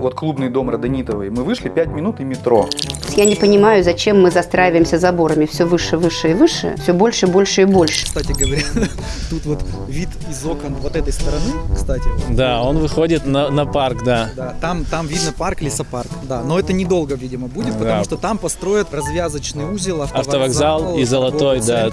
вот клубный дом Родонитовый, мы вышли 5 минут и метро. Я не понимаю, зачем мы застраиваемся заборами все выше, выше и выше, все больше, больше и больше. Кстати говоря, тут вот вид из окон вот этой стороны, кстати. вот. Да, он выходит на, на парк, да. Да, там, там видно парк, лесопарк. Да, но это недолго, видимо, будет, потому Да. что там построят развязочный узел, автовокзал, Автовокзал и золотой, да.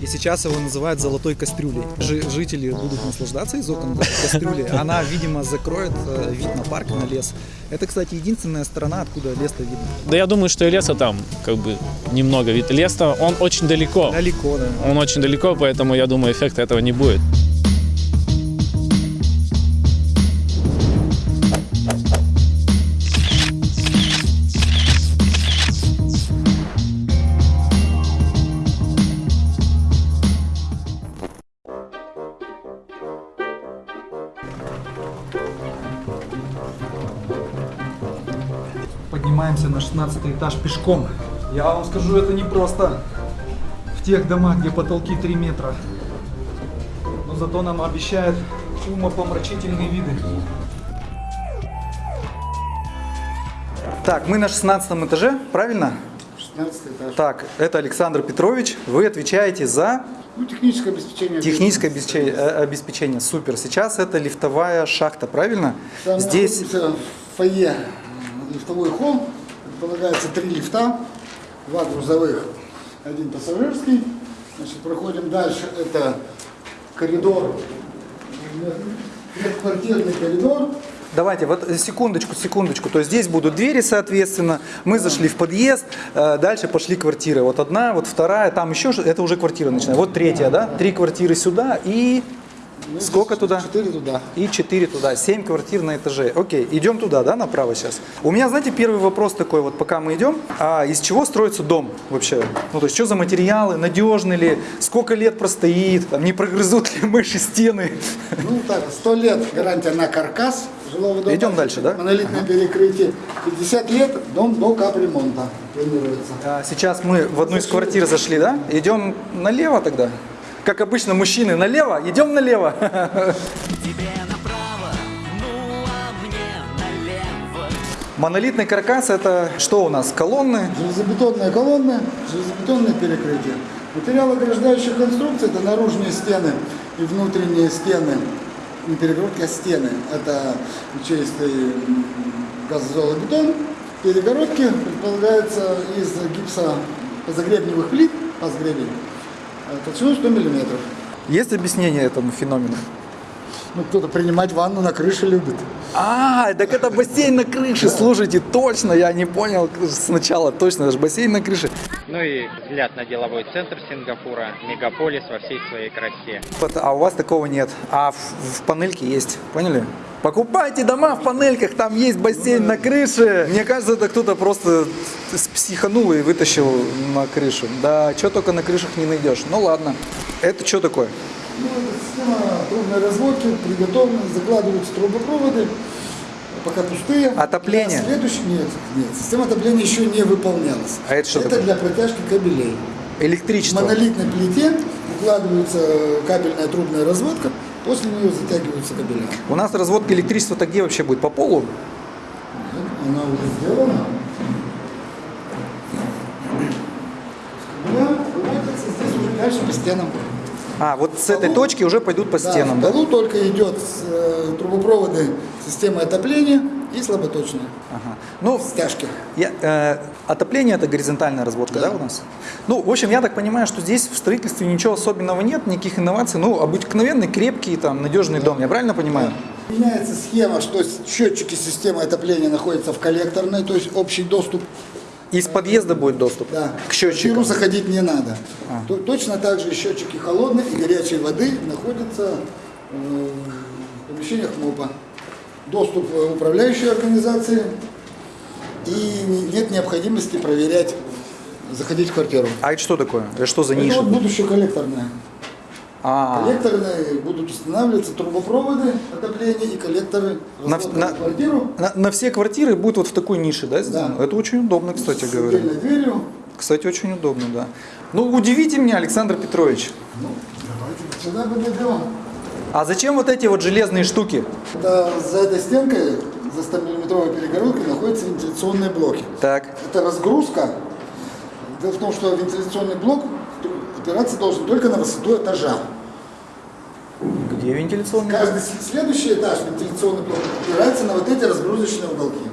И сейчас его называют золотой кастрюлей. Жи- жители будут наслаждаться из окон да, кастрюли. Она, видимо, закроет э, вид на парк, на лес. Это, кстати, единственная сторона, откуда лес-то видно. Да я думаю, что и леса там как бы немного. Ведь лес-то, он очень далеко. Далеко, да. Он очень далеко, поэтому я думаю, эффекта этого не будет. Поднимаемся на 16 этаж пешком. Я вам скажу, это не просто в тех домах, где потолки 3 метра. Но зато нам обещают умопомрачительные виды. Так, мы на 16 этаже, правильно? 16 этаж. Так, это Александр Петрович. Вы отвечаете за Ну, техническое обеспечение. техническое обеспечение. э, обеспечение. Супер. Сейчас это лифтовая шахта, правильно? Там Здесь фойе, лифтовой холл. Предполагается три лифта, два грузовых, один пассажирский. Значит, проходим дальше. Это коридор, квартирный коридор. Давайте, вот секундочку, секундочку. То есть здесь будут двери, соответственно. Мы зашли в подъезд, э, дальше пошли квартиры. Вот одна, вот вторая, там еще, это уже квартира начинается. Вот третья, да? Три квартиры сюда и Ну, сколько туда? Четыре туда. И 4 туда, 7 квартир на этаже. Окей, идем туда, да, направо сейчас. У меня, знаете, первый вопрос такой, вот пока мы идем, а из чего строится дом вообще? Ну, то есть, что за материалы, надежны ли, сколько лет простоит, там, не прогрызут ли мыши стены? Ну так, сто лет гарантия на каркас жилого дома. Идем дальше, да? Монолитное перекрытие. 50 лет дом до капремонта планируется. А, Сейчас мы в одну из квартир зашли, да? Идем налево тогда? Как обычно, мужчины налево, идем налево. Направо, ну а налево. Монолитный каркас это что у нас? Колонны? Железобетонные колонны, железобетонное перекрытие. Материал ограждающих конструкций – это наружные стены и внутренние стены. Не перегородки, а стены. Это ячеистый м, газозолобетон. Перегородки предполагаются из гипса позагребневых плит, пазгребень, э, толщиной 100 миллиметров. Есть объяснение этому феномену? Ну, кто-то принимать ванну на крыше любит. А, так это бассейн на крыше, слушайте, точно, я не понял сначала, точно, это же бассейн на крыше. Ну и взгляд на деловой центр Сингапура, мегаполис во всей своей красе. Вот, А у вас такого нет, а в, в панельке есть, поняли? Покупайте дома в панельках, там есть бассейн на крыше. Мне кажется, это кто-то просто с- психанул и вытащил на крышу. Да, что только на крышах не найдешь. Ну ладно. Это что такое? Ну, это система трубной разводки, приготовлена, закладываются трубопроводы, пока пустые. Отопление? Следующий, нет, нет, система отопления еще не выполнялась. А это что Это такое? для протяжки кабелей. В Электричество. монолитной плите укладывается кабельная трубная разводка, после нее затягиваются кабеля. У нас разводка электричества-то где вообще будет? По полу? Она уже сделана. Кабеля выводятся здесь уже дальше по стенам. А, вот с этой полу- точки уже пойдут по Да, стенам, в да? только идет э, трубопроводы системы отопления и слаботочные Ага. Ну, стяжки. Я, э, отопление это горизонтальная разводка, да. у нас? Ну, в общем, я так понимаю, что здесь в строительстве ничего особенного нет, никаких инноваций. Ну, обыкновенный, крепкий, там, надежный дом. Я правильно понимаю? Меняется схема, что счетчики системы отопления находятся в коллекторной, то есть общий доступ Из подъезда будет доступ да, к счетчику. квартиру заходить не надо. А. То- точно так же счетчики холодной и горячей воды находятся э, в помещениях МОПа. Доступ э, управляющей организации и не- нет необходимости проверять, заходить в квартиру. А это что такое? Это что за Это ниша? вот будущее коллекторное. А, Коллекторные будут устанавливаться трубопроводы отопления и коллекторы На- на- квартиру на, на все квартиры будет вот в такой нише, да, сделано? Да. Это очень удобно, кстати с говоря. дверью. Кстати, очень удобно, да. Ну, удивите меня, Александр Петрович. Ну, давайте сюда подойдем. А зачем вот эти вот железные штуки? Это за этой стенкой, за 100-миллиметровой перегородкой находятся вентиляционные блоки. Так. Это разгрузка. Дело в том, что вентиляционный блок опираться должен только на высоту этажа. Где вентиляционный? Каждый следующий этаж вентиляционный блок опирается на вот эти разгрузочные уголки.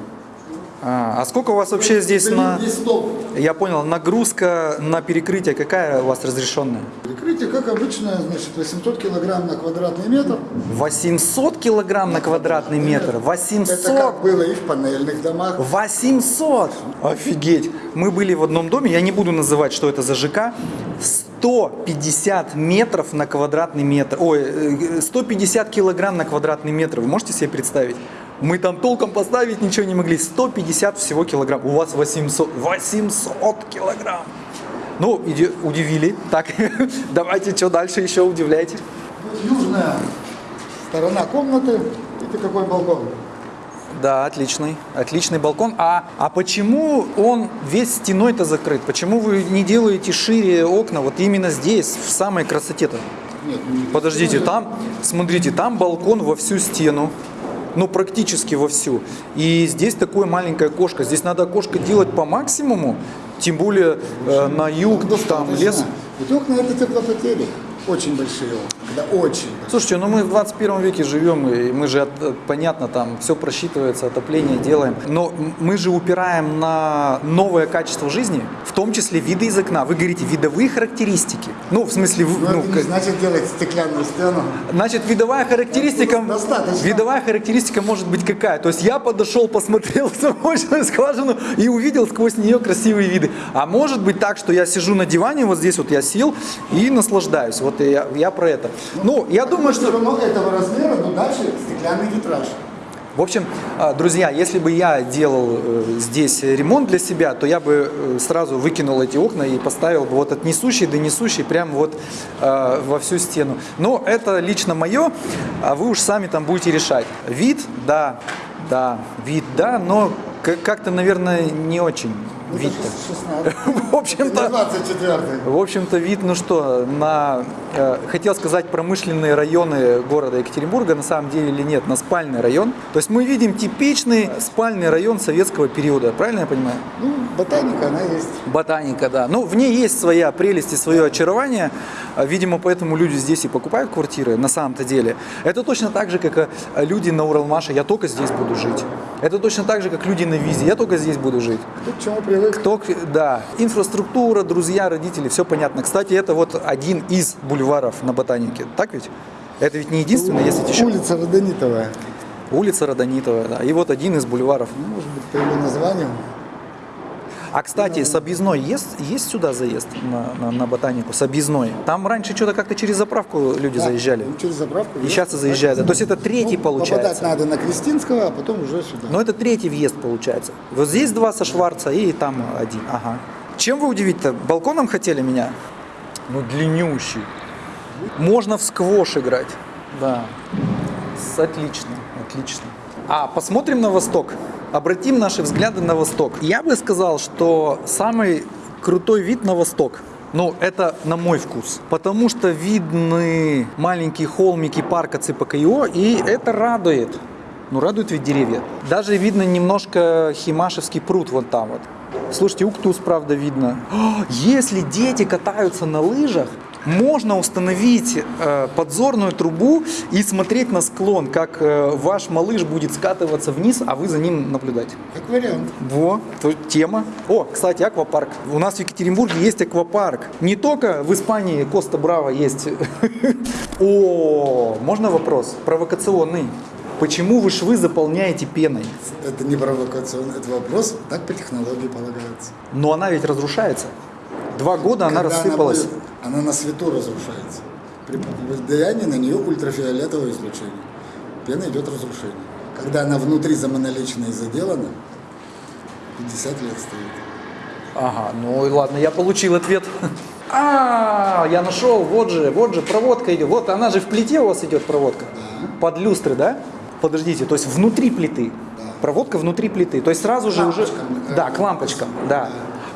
А, а сколько у вас вообще здесь Блин, на... Есть столб. Я понял, нагрузка на перекрытие какая у вас разрешенная? Прикрытие, как обычно, значит, 800 килограмм на квадратный метр. 800 килограмм на квадратный метр? Это 800? как было и в панельных домах. 800! Офигеть! Мы были в одном доме, я не буду называть, что это за ЖК. 150 метров на квадратный метр. Ой, э, 150 килограмм на квадратный метр. Вы можете себе представить? Мы там толком поставить ничего не могли. 150 всего килограмм. У вас 800. 800 килограмм! Ну, удивили. Так, давайте, что дальше еще удивляйте. Южная сторона комнаты. Видите, какой балкон? Да, отличный, отличный балкон. А, а почему он весь стеной-то закрыт? Почему вы не делаете шире окна вот именно здесь, в самой красоте-то? Нет, не Подождите, там, смотрите, там балкон во всю стену. Ну, практически во всю. И здесь такое маленькое окошко. Здесь надо окошко делать по максимуму. Тем более э, на юг, там лес. Ведь окна это теплопотери. Очень большие окна. Да, очень. Слушайте, ну мы в 21 веке живем, и мы же, от- понятно, там все просчитывается, отопление делаем. Но мы же упираем на новое качество жизни, в том числе виды из окна. Вы говорите, видовые характеристики. Ну, в смысле, Но ну, это не как- значит делать стеклянную стену. Значит, видовая характеристика, Достаточно. видовая характеристика может быть какая? То есть я подошел, посмотрел замочную скважину и увидел сквозь нее красивые виды. А может быть так, что я сижу на диване, вот здесь вот я сел и наслаждаюсь. Вот я, я про это. Ну, я думаю, что... равно этого размера, но дальше стеклянный витраж. В общем, а, друзья, если бы я делал э, здесь ремонт для себя, то я бы э, сразу выкинул эти окна и поставил бы вот от несущей до несущей прямо вот э, во всю стену. Но это лично мое, а вы уж сами там будете решать. Вид, да, да, вид, да, но как-то, наверное, не очень Ну, вид-то. 16. В общем-то, 24 в общем-то, вид, ну что, на, э, хотел сказать, промышленные районы города Екатеринбурга, на самом деле или нет, на спальный район. То есть мы видим типичный спальный район советского периода, правильно я понимаю? Ну, ботаника, она есть. Ботаника, да. Ну, в ней есть своя прелесть и свое очарование. А, Видимо, поэтому люди здесь и покупают квартиры на самом-то деле. Это точно так же, как э, люди на Уралмаше, я только здесь буду жить. Это точно так же, как люди на Визе, я только здесь буду жить. Тут к чему привык. Кто, да, инфраструктура, друзья, родители, все понятно. Кстати, это вот один из бульваров на Ботанике, так ведь? Это ведь не единственное, ведь еще Улица Родонитовая. улица Родонитова, да, и вот один из бульваров. Ну, может быть, по его названию. А, кстати, с объездной есть, есть сюда заезд на, на, на Ботанику, с объездной? Там раньше что-то как-то через заправку люди Да, заезжали. ну, Через заправку. И сейчас и заезжают. То есть это третий Ну, получается. Попадать надо на Крестинского, а потом уже сюда. Но это третий въезд получается. Вот здесь два со Шварца и там один. Ага. Чем вы удивить-то? Балконом хотели меня? Ну, длиннющий. Можно в сквош играть. Да. Отлично, отлично. А посмотрим на восток. Обратим наши взгляды на восток. Я бы сказал, что самый крутой вид на восток. Ну, это на мой вкус. Потому что видны маленькие холмики парка ЦПКИО, и это радует. Ну, радует ведь деревья. Даже видно немножко Химашевский пруд вот там вот. Слушайте, Уктус, правда, видно. О, Если дети катаются на лыжах, можно установить э, подзорную трубу и смотреть на склон, как э, ваш малыш будет скатываться вниз, а вы за ним наблюдать. Как вариант. Во, тема. О, кстати, аквапарк. У нас в Екатеринбурге есть аквапарк. Не только в Испании Коста Браво есть. О, можно вопрос? Провокационный. Почему вы швы заполняете пеной? Это не провокационный это вопрос, так по технологии полагается. Но она ведь разрушается. Два года она рассыпалась. будет- Она, на свету разрушается. При влиянии на нее ультрафиолетовое излучение. Пена идет разрушение. Когда она внутри замонолично и заделана, 50 лет стоит. Ага, ну и ладно, я получил ответ. А, я нашел, вот же, вот же проводка идет. Вот она же в плите у вас идет проводка. Под люстры, да? Подождите, то есть внутри плиты. Проводка внутри плиты. То есть сразу же уже. Да, к лампочкам, да.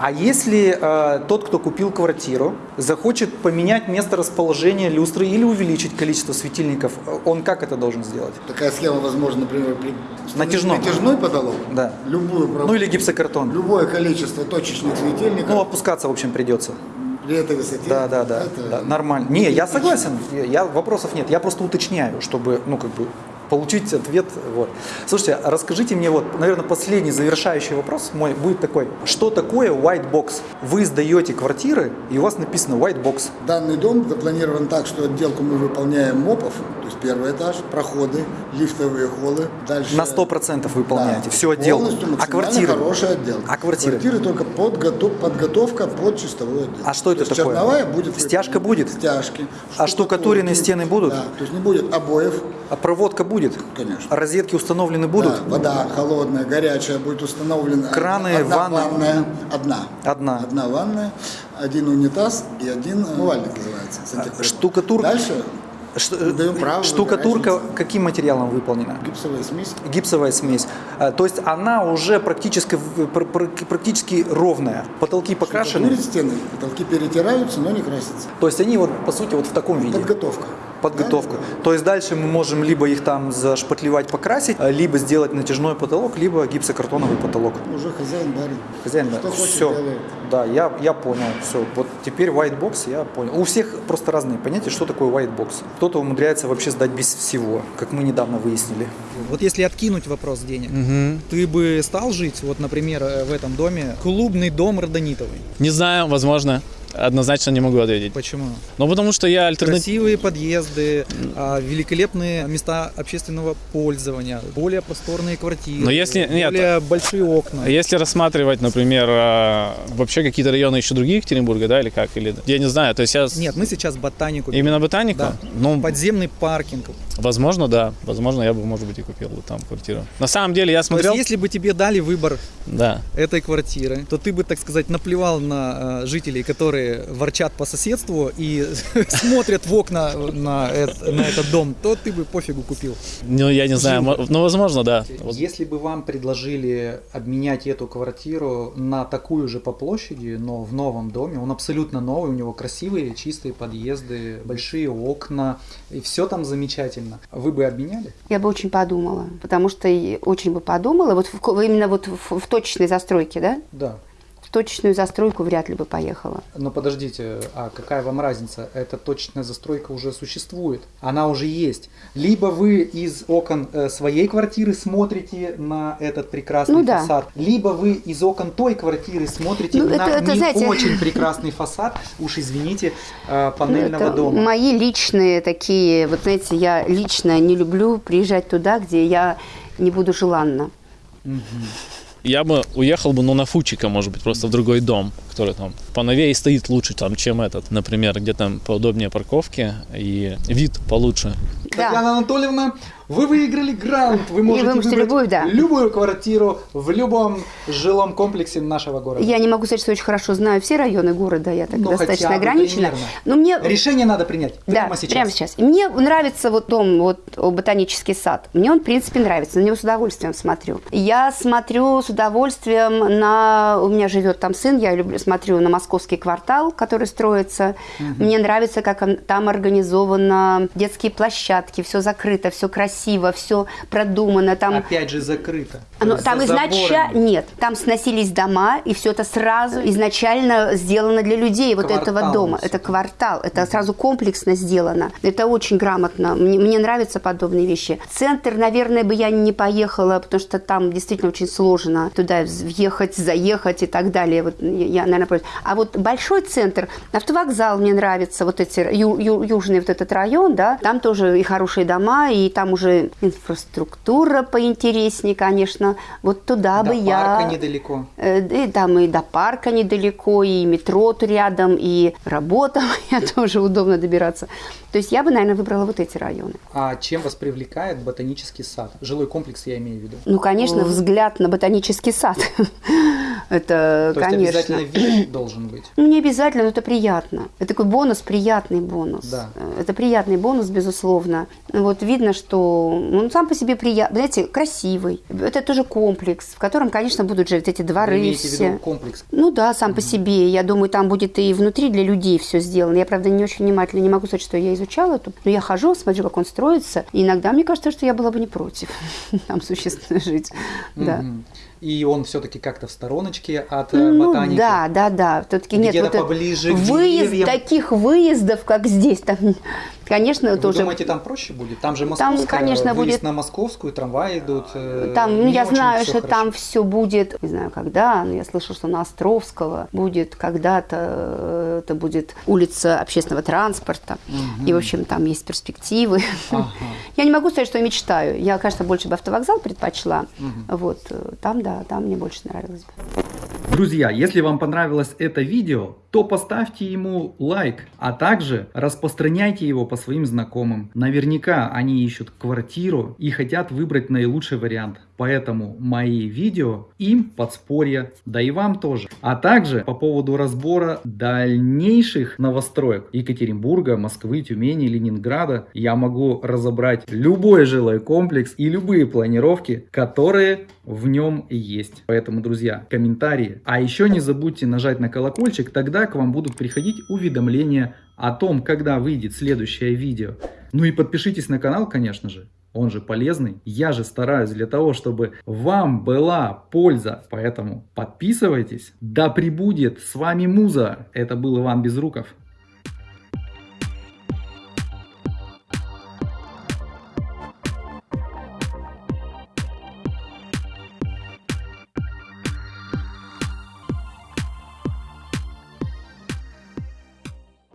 А если э, тот, кто купил квартиру, захочет поменять место расположения люстры или увеличить количество светильников, э, он как это должен сделать? Такая схема возможна, например, при Натяжном. натяжной потолок. Да. Любую Ну или гипсокартон. Любое количество точечных светильников Ну, опускаться, в общем, придется. при этой высоте. Да, да, да, это да, нормально. Не, я согласен, я- вопросов нет. Я просто уточняю, чтобы, ну, как бы, получить ответ. Вот. Слушайте, а расскажите мне, вот, наверное, последний завершающий вопрос мой будет такой. Что такое white box? Вы сдаете квартиры, и у вас написано white box. Данный дом запланирован так, что отделку мы выполняем МОПов, то есть первый этаж, проходы, лифтовые холлы. Дальше На 100% выполняете, Да, всю отделку. А квартиры? хорошая отделка. А квартиры? Квартиры только подготов- подготовка под чистовую отделку. А что это То такое? Черновая будет. Стяжка будет? Стяжки. А штукатуренные стены будут? Да, то есть не будет обоев, А проводка будет? Конечно. А розетки установлены будут? Да, вода холодная, горячая будет установлена. Краны, одна ванны? ванная, одна. Одна. Одна ванная, один унитаз и один умывальник называется. сантехприбор. штукатур- Дальше Ш- Мы даем право штукатурка каким материалом выполнена? гипсовая смесь. Гипсовая смесь. А, То есть она уже практически, пр- практически ровная. Потолки покрашены. Стены, потолки перетираются, но не красятся. То есть они вот по сути вот в таком виде. Подготовка. Подготовку. То есть дальше мы можем либо их там зашпатлевать, покрасить, либо сделать натяжной потолок, либо гипсокартоновый потолок. Да? Уже хозяин барин. Хозяин, да. Что хочет, все. делает. Да, я, я понял. Все. Вот теперь white box я понял. У всех просто разные понятия, что такое white box. Кто-то умудряется вообще сдать без всего, как мы недавно выяснили. Вот если откинуть вопрос денег, ты бы стал жить, вот, например, э, в этом доме, клубный дом родонитовый. Не знаю, возможно. Однозначно не могу ответить. Почему? Ну, потому что я альтернатив... Красивые подъезды, а, великолепные места общественного пользования, более просторные квартиры, Но если- нет. более большие окна. Если рассматривать, например, а, вообще какие-то районы еще другие Екатеринбурга, да, или как? Или... Я не знаю, то есть я... Нет, мы сейчас ботанику. Именно ботанику? Да. Ну, Подземный паркинг. возможно, да. Возможно, я бы, может быть, и купил бы там квартиру. На самом деле, я То смотрел... есть, если бы тебе дали выбор Да. этой квартиры, то ты бы, так сказать, наплевал на жителей, которые ворчат по соседству и смотрят в окна на, на этот дом, то ты бы пофигу купил. Ну, я не знаю, ну, возможно, да. Если бы вам предложили обменять эту квартиру на такую же по площади, но в новом доме, он абсолютно новый, у него красивые, чистые подъезды, большие окна, и все там замечательно. Вы бы обменяли? Я бы очень подумала, потому что очень бы подумала, вот в именно вот в, в точечной застройке, да? Да. Точечную застройку вряд ли бы поехала. Но подождите, а какая вам разница? Эта точечная застройка уже существует, она уже есть. Либо вы из окон э, своей квартиры смотрите на этот прекрасный Ну да. фасад, либо вы из окон той квартиры смотрите Ну, на это- это, не знаете- очень прекрасный фасад, уж извините, э, Ну, панельного это дома. мои личные такие, вот знаете, я лично не люблю приезжать туда, где я не буду желанна. Я бы уехал бы, ну, на Фучика, может быть, просто в другой дом, который там поновее стоит лучше, там, чем этот. Например, где там поудобнее парковки и вид получше. Да. Татьяна Анатольевна, вы выиграли грант. Вы можете, вы можете выбрать любую, да. любую квартиру в любом жилом комплексе нашего города. Я не могу сказать, что очень хорошо знаю все районы города, я так Ну, достаточно хотя бы ограничена. примерно. Но мне Решение надо принять Да, прямо сейчас. прямо сейчас. И мне нравится вот дом, вот ботанический сад. Мне он, в принципе, нравится. На него с удовольствием смотрю. Я смотрю с удовольствием на... У меня живет там сын, я люблю, смотрю на московский квартал, который строится. Мне нравится, как он- там организовано детские площадки, все закрыто, все красиво, все продумано. Там Опять же закрыто. оно- За там изначально заборами. нет, там сносились дома, и все это сразу изначально сделано для людей вот этого Квартал дома. всё. Это квартал, это сразу комплексно сделано. Это очень грамотно. Мне, мне нравятся подобные вещи. Центр, наверное, бы я не поехала, потому что там действительно очень сложно туда въехать, заехать и так далее. Вот я, наверное, против. А вот большой центр, автовокзал мне нравится, вот эти ю- ю- южный вот этот район, да, там тоже и хорошие дома, и там уже инфраструктура поинтереснее, конечно. Вот туда До бы я... парка недалеко. Э, да, и там и до парка недалеко, и метро тут рядом, и работа моя тоже удобно добираться. То есть я бы, наверное, выбрала вот эти районы. А чем вас привлекает ботанический сад? Жилой комплекс я имею в виду. Ну, конечно, взгляд на ботанический сад. Это, То есть конечно. обязательно вид должен быть. Ну, не обязательно, но это приятно. Это такой бонус, приятный бонус. Да. Э, Это приятный бонус, безусловно. Вот видно, что он сам по себе приятный, знаете, красивый. Это тоже комплекс, в котором, конечно, будут жить эти Вы дворы имеете в все. виду комплекс. Ну да, сам по себе. Я думаю, там будет и внутри для людей все сделано. Я, правда, не очень внимательно, не могу сказать, что я изучала это, но я хожу, смотрю, как он строится. И иногда мне кажется, что я была бы не против там существенно жить. Да. Мгм. И он все-таки как-то в стороночке от э, Ну, ботаники. да, да, да. Все-таки нет Где-то вот поближе к выезд, деревьям. таких выездов, как здесь, там, конечно, Вы тоже. думаете, там проще будет? Там же Там, московская, конечно, выезд будет- на московскую, трамваи идут. э, Там, ну, я знаю, что хорошо. там все будет, не знаю когда, но я слышала, что на Островского будет когда-то, э, это будет улица общественного транспорта. И, в общем, там есть перспективы. Ага. Я не могу сказать, что я мечтаю. Я, конечно, больше бы автовокзал предпочла. Вот, э, там, да, там мне больше нравилось бы. Друзья, если вам понравилось это видео, то поставьте ему лайк, а также распространяйте его по своим знакомым. Наверняка они ищут квартиру и хотят выбрать наилучший вариант. Поэтому мои видео им подспорье, да и вам тоже. А также по поводу разбора дальнейших новостроек Екатеринбурга, Москвы, Тюмени, Ленинграда я могу разобрать любой жилой комплекс и любые планировки, которые в нем есть. Поэтому, друзья, комментарии. А еще не забудьте нажать на колокольчик, тогда к вам будут приходить уведомления о том, когда выйдет следующее видео. Ну и подпишитесь на канал, конечно же. Он же полезный. Я же стараюсь для того, чтобы вам была польза. Поэтому подписывайтесь. Да пребудет с вами Муза. Это был Иван Безруков.